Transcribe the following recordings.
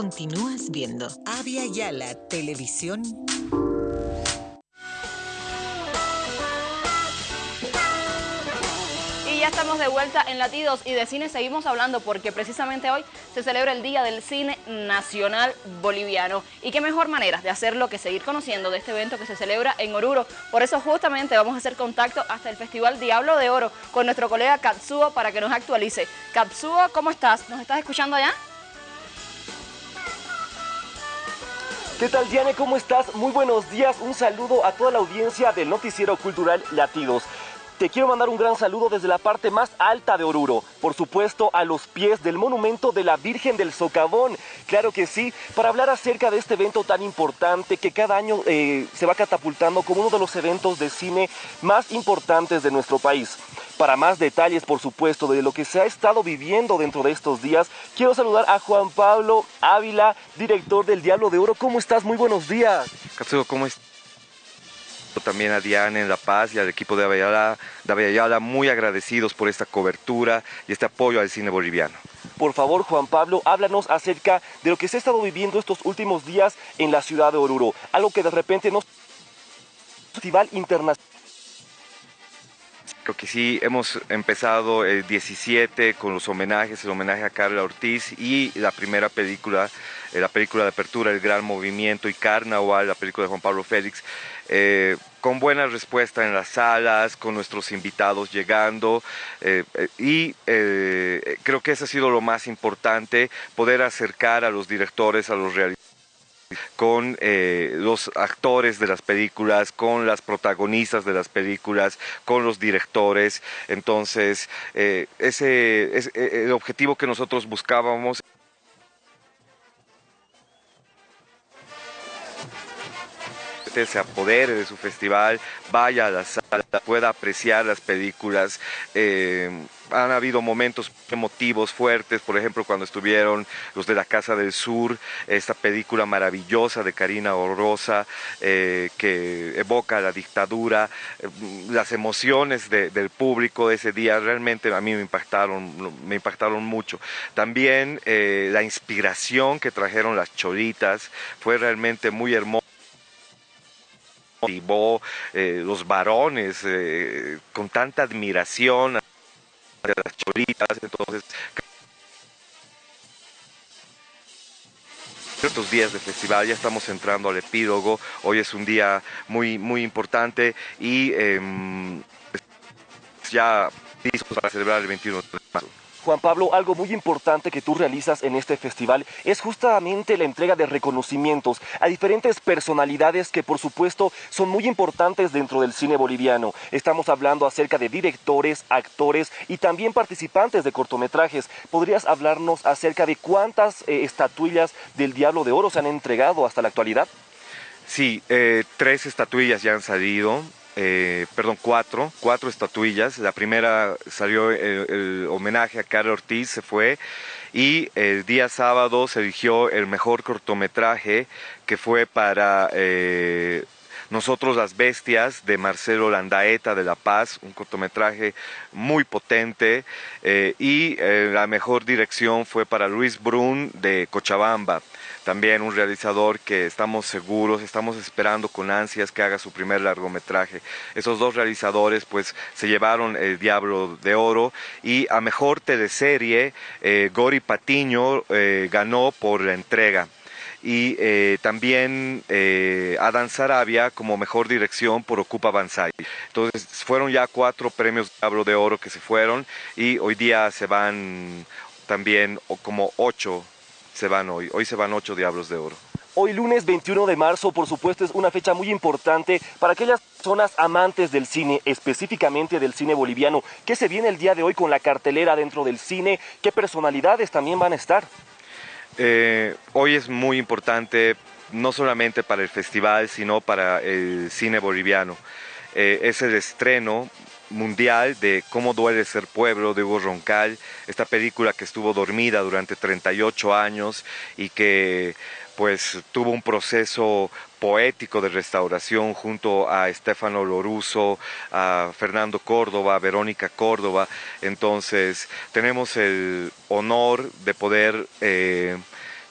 continúas viendo. Avia Yala Televisión. Y ya estamos de vuelta en Latidos y de cine seguimos hablando porque precisamente hoy se celebra el Día del Cine Nacional Boliviano. Y qué mejor manera de hacerlo que seguir conociendo de este evento que se celebra en Oruro. Por eso justamente vamos a hacer contacto hasta el Festival Diablo de Oro con nuestro colega Katsuo para que nos actualice. Katsuo, ¿cómo estás? ¿Nos estás escuchando allá? ¿Qué tal Diane? ¿Cómo estás? Muy buenos días. Un saludo a toda la audiencia del noticiero cultural Latidos. Te quiero mandar un gran saludo desde la parte más alta de Oruro, por supuesto a los pies del monumento de la Virgen del Socavón. Claro que sí, para hablar acerca de este evento tan importante que cada año eh, se va catapultando como uno de los eventos de cine más importantes de nuestro país. Para más detalles, por supuesto, de lo que se ha estado viviendo dentro de estos días, quiero saludar a Juan Pablo Ávila, director del Diablo de Oro. ¿Cómo estás? Muy buenos días. Katsuo, ¿cómo estás? también a Diana en La Paz y al equipo de Avellala, de muy agradecidos por esta cobertura y este apoyo al cine boliviano. Por favor, Juan Pablo, háblanos acerca de lo que se ha estado viviendo estos últimos días en la ciudad de Oruro. Algo que de repente no... Festival Internacional Creo que sí, hemos empezado el 17 con los homenajes, el homenaje a Carla Ortiz y la primera película, eh, la película de apertura, El Gran Movimiento y Carnaval, la película de Juan Pablo Félix, eh, con buena respuesta en las salas, con nuestros invitados llegando eh, y creo que eso ha sido lo más importante, poder acercar a los directores, a los realizadores con eh, los actores de las películas, con las protagonistas de las películas, con los directores. Entonces, eh, ese es eh, el objetivo que nosotros buscábamos. Se apodere de su festival, vaya a la sala, pueda apreciar las películas. Eh, han habido momentos emotivos fuertes, por ejemplo cuando estuvieron los de la Casa del Sur, esta película maravillosa de Karina Orosa eh, que evoca la dictadura, eh, las emociones del público ese día realmente a mí me impactaron, me impactaron mucho. También la inspiración que trajeron las cholitas fue realmente muy hermosa motivó eh, los varones eh, con tanta admiración de las cholitas, entonces estos días de festival, ya estamos entrando al epílogo, hoy es un día muy, muy importante y em, ya listos para celebrar el 21 de marzo. Juan Pablo, algo muy importante que tú realizas en este festival es justamente la entrega de reconocimientos a diferentes personalidades que por supuesto son muy importantes dentro del cine boliviano. Estamos hablando acerca de directores, actores y también participantes de cortometrajes. ¿Podrías hablarnos acerca de cuántas eh, estatuillas del Diablo de Oro se han entregado hasta la actualidad? Sí, eh, tres estatuillas ya han salido. Eh, perdón, cuatro, cuatro estatuillas. La primera salió el, homenaje a Carlos Ortiz, se fue. Y el día sábado se eligió el mejor cortometraje que fue para eh, nosotros las Bestias de Marcelo Landaeta de La Paz, un cortometraje muy potente eh, y la mejor dirección fue para Luis Brun de Cochabamba también un realizador que estamos seguros, estamos esperando con ansias que haga su primer largometraje. Esos dos realizadores pues se llevaron el Diablo de Oro y a mejor teleserie eh, Gori Patiño eh, ganó por la entrega y eh, también eh, Adán Sarabia como mejor dirección por Ocupa Banzai. Entonces fueron ya cuatro premios Diablo de Oro que se fueron y hoy día se van también como ocho se van hoy. Hoy se van ocho Diablos de Oro. Hoy lunes 21 de marzo, por supuesto, es una fecha muy importante para aquellas personas amantes del cine, específicamente del cine boliviano. ¿Qué se viene el día de hoy con la cartelera dentro del cine? ¿Qué personalidades también van a estar? Eh, hoy es muy importante, no solamente para el festival, sino para el cine boliviano. Eh, es el estreno mundial de Cómo duele ser pueblo de Hugo Roncal, esta película que estuvo dormida durante 38 años y que pues tuvo un proceso poético de restauración junto a Estefano Loruso, a Fernando Córdoba, a Verónica Córdoba. Entonces tenemos el honor de poder eh,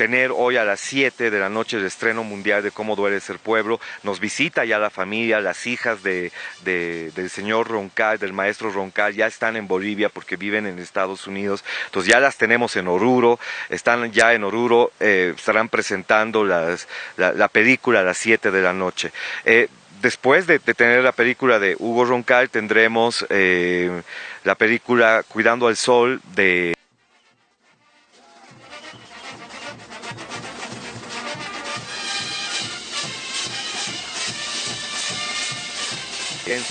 tener hoy a las 7 de la noche el estreno mundial de Cómo duele ser pueblo. Nos visita ya la familia, las hijas de, del señor Roncal, del maestro Roncal, ya están en Bolivia porque viven en Estados Unidos. Entonces ya las tenemos en Oruro, están ya en Oruro, eh, estarán presentando la, película a las 7 de la noche. Eh, después de, tener la película de Hugo Roncal, tendremos eh, la película Cuidando al Sol de...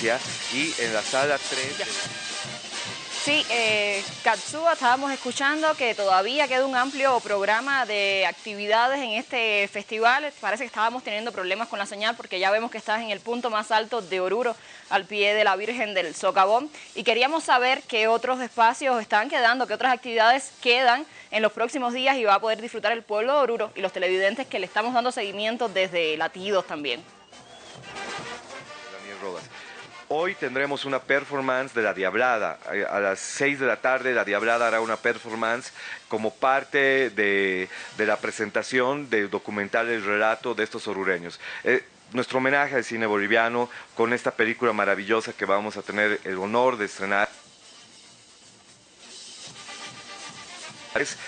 y en la sala 3... Sí, eh, Katsuba, estábamos escuchando que todavía queda un amplio programa de actividades en este festival. Parece que estábamos teniendo problemas con la señal porque ya vemos que estás en el punto más alto de Oruro, al pie de la Virgen del Socavón. Y queríamos saber qué otros espacios están quedando, qué otras actividades quedan en los próximos días y va a poder disfrutar el pueblo de Oruro y los televidentes que le estamos dando seguimiento desde Latidos también. Hoy tendremos una performance de La Diablada. Eh, a las 6 de la tarde La Diablada hará una performance como parte de, la presentación del documental El Relato de estos orureños. Eh, nuestro homenaje al cine boliviano con esta película maravillosa que vamos a tener el honor de estrenar.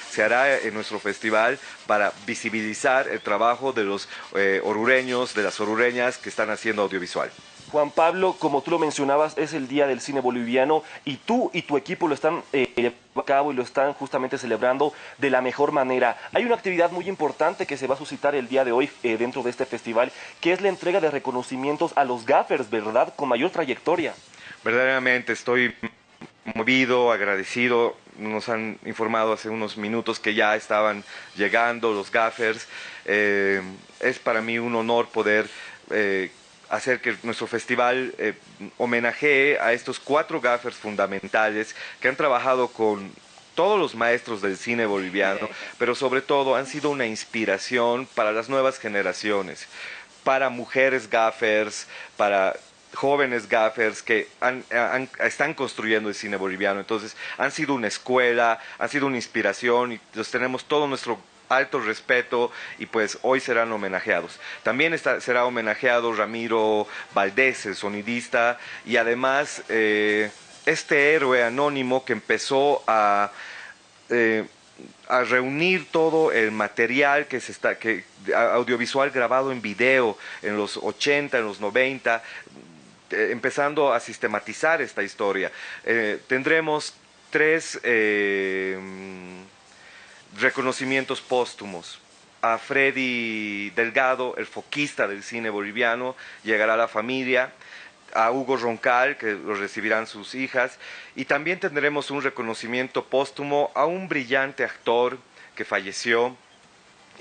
se hará en nuestro festival para visibilizar el trabajo de los eh, orureños, de las orureñas que están haciendo audiovisual. Juan Pablo, como tú lo mencionabas, es el Día del Cine Boliviano y tú y tu equipo lo están eh, a cabo y lo están justamente celebrando de la mejor manera. Hay una actividad muy importante que se va a suscitar el día de hoy eh, dentro de este festival, que es la entrega de reconocimientos a los gaffers, ¿verdad? Con mayor trayectoria. Verdaderamente estoy movido, agradecido. Nos han informado hace unos minutos que ya estaban llegando los gaffers. Eh, es para mí un honor poder eh, hacer que nuestro festival eh, homenajee a estos cuatro gaffers fundamentales que han trabajado con todos los maestros del cine boliviano, pero sobre todo han sido una inspiración para las nuevas generaciones, para mujeres gaffers, para jóvenes gaffers que están construyendo el cine boliviano. Entonces, han sido una escuela, han sido una inspiración y los tenemos todo nuestro alto respeto y pues hoy serán homenajeados. También será homenajeado Ramiro Valdés, el sonidista, y además eh, este héroe anónimo que empezó a... Eh, a reunir todo el material que se está que audiovisual grabado en video en los 80, en los 90, eh, empezando a sistematizar esta historia. tendremos tres reconocimientos póstumos. A Freddy Delgado, el foquista del cine boliviano, llegará la familia. A Hugo Roncal, que lo recibirán sus hijas. Y también tendremos un reconocimiento póstumo a un brillante actor que falleció,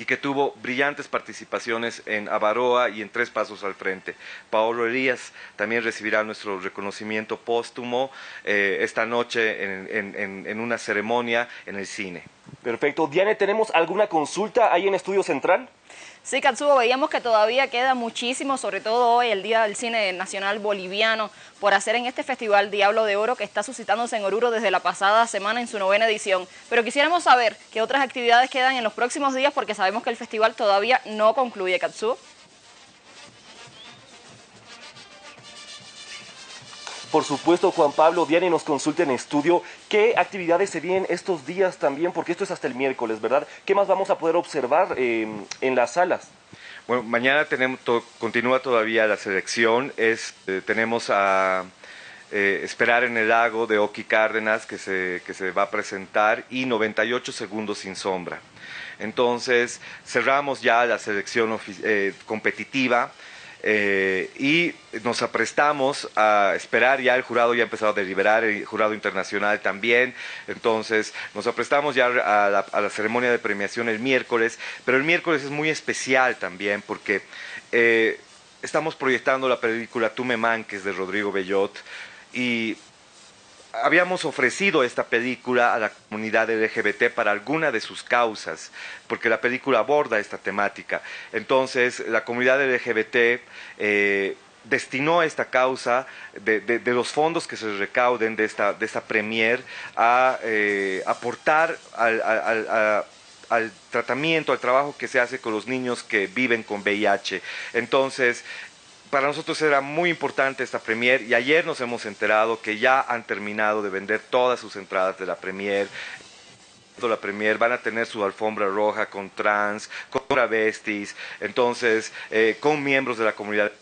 y que tuvo brillantes participaciones en Avaroa y en Tres Pasos al Frente. Paolo Elías también recibirá nuestro reconocimiento póstumo eh, esta noche en, una ceremonia en el cine. Perfecto. Diane, ¿tenemos alguna consulta ahí en Estudio Central? Sí, Katsubo, veíamos que todavía queda muchísimo, sobre todo hoy, el Día del Cine Nacional Boliviano, por hacer en este Festival Diablo de Oro que está suscitándose en Oruro desde la pasada semana en su novena edición. Pero quisiéramos saber qué otras actividades quedan en los próximos días porque sabemos que el festival todavía no concluye, Katsubo. Por supuesto, Juan Pablo, Diana nos consulta en estudio qué actividades se vienen estos días también, porque esto es hasta el miércoles, ¿verdad? ¿Qué más vamos a poder observar em, en las salas? Bueno, mañana tenemos continúa todavía la selección, es, eh, tenemos a eh, Esperar en el lago de Oki Cárdenas que se, que se va a presentar y 98 segundos sin sombra. Entonces cerramos ya la selección eh, competitiva eh, y nos aprestamos a esperar, ya el jurado ya ha empezado a deliberar, el jurado internacional también, entonces nos aprestamos ya a la, ceremonia de premiación el miércoles, pero el miércoles es muy especial también porque eh, estamos proyectando la película Tú me manques de Rodrigo Bellot y habíamos ofrecido esta película a la comunidad LGBT para alguna de sus causas, porque la película aborda esta temática. Entonces, la comunidad LGBT eh, destinó esta causa de, los fondos que se recauden de esta, de esta premier a eh, aportar a, al tratamiento, al trabajo que se hace con los niños que viven con VIH. Entonces, para nosotros era muy importante esta premier y ayer nos hemos enterado que ya han terminado de vender todas sus entradas de la premier la premier van a tener su alfombra roja con trans, con travestis, entonces eh, con miembros de la comunidad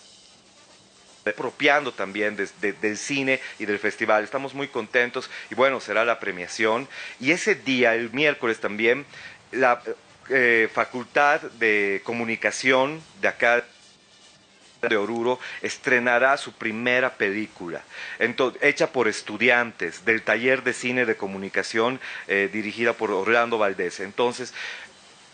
apropiando también del cine y del festival. Estamos muy contentos y bueno, será la premiación. Y ese día, el miércoles también, la eh, Facultad de Comunicación de acá de Oruro estrenará su primera película, hecha por estudiantes del taller de cine de comunicación eh, dirigida por Orlando Valdés. Entonces,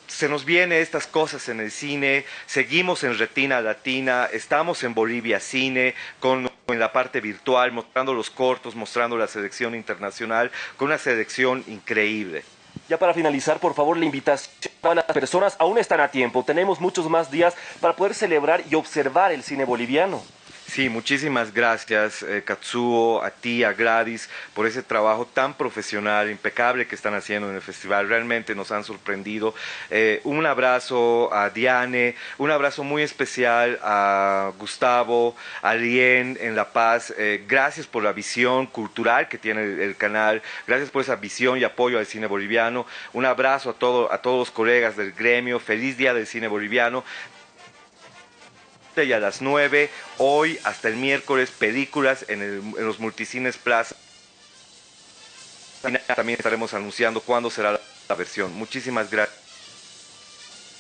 se nos vienen estas cosas en el cine, seguimos en Retina Latina, estamos en Bolivia Cine, con en la parte virtual, mostrando los cortos, mostrando la selección internacional, con una selección increíble. Ya para finalizar, por favor, la invitación a las personas aún están a tiempo. Tenemos muchos más días para poder celebrar y observar el cine boliviano. Sí, muchísimas gracias eh, Katsuo, a ti, a Gladys, por ese trabajo tan profesional, impecable que están haciendo en el festival. Realmente nos han sorprendido. Eh, un abrazo a Diane, un abrazo muy especial a Gustavo, a Lien en La Paz. Eh, gracias por la visión cultural que tiene el, canal. Gracias por esa visión y apoyo al cine boliviano. Un abrazo a, todo, a todos los colegas del gremio. Feliz Día del Cine Boliviano y a las 9, hoy hasta el miércoles, películas en, los multicines Plaza. También estaremos anunciando cuándo será la, versión. Muchísimas gracias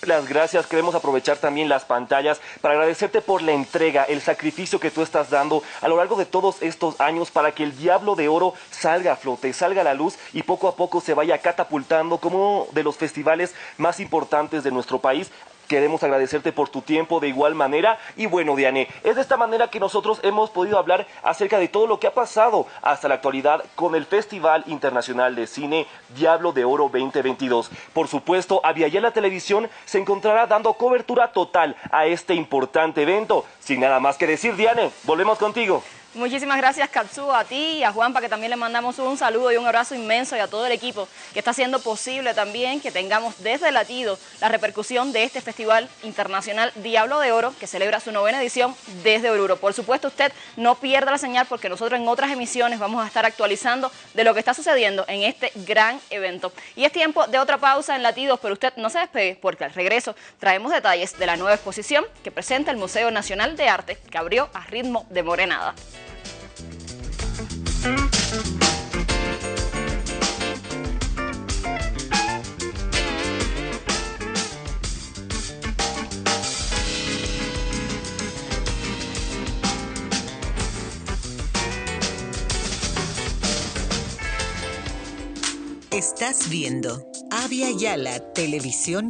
las gracias. Queremos aprovechar también las pantallas para agradecerte por la entrega, el sacrificio que tú estás dando a lo largo de todos estos años para que el Diablo de Oro salga a flote, salga a la luz y poco a poco se vaya catapultando como de los festivales más importantes de nuestro país. Queremos agradecerte por tu tiempo de igual manera. Y bueno, Diane, es de esta manera que nosotros hemos podido hablar acerca de todo lo que ha pasado hasta la actualidad con el Festival Internacional de Cine Diablo de Oro 2022. Por supuesto, la Televisión se encontrará dando cobertura total a este importante evento. Sin nada más que decir, Diane, volvemos contigo. Muchísimas gracias Katsuo, a ti y a Juanpa que también le mandamos un saludo y un abrazo inmenso y a todo el equipo que está haciendo posible también que tengamos desde Latido la repercusión de este Festival Internacional Diablo de Oro que celebra su novena edición desde Oruro. Por supuesto usted no pierda la señal porque nosotros en otras emisiones vamos a estar actualizando de lo que está sucediendo en este gran evento. Y es tiempo de otra pausa en Latidos, pero usted no se despegue porque al regreso traemos detalles de la nueva exposición que presenta el Museo Nacional de Arte que abrió a ritmo de morenada. Estás viendo. Avia Yala Televisión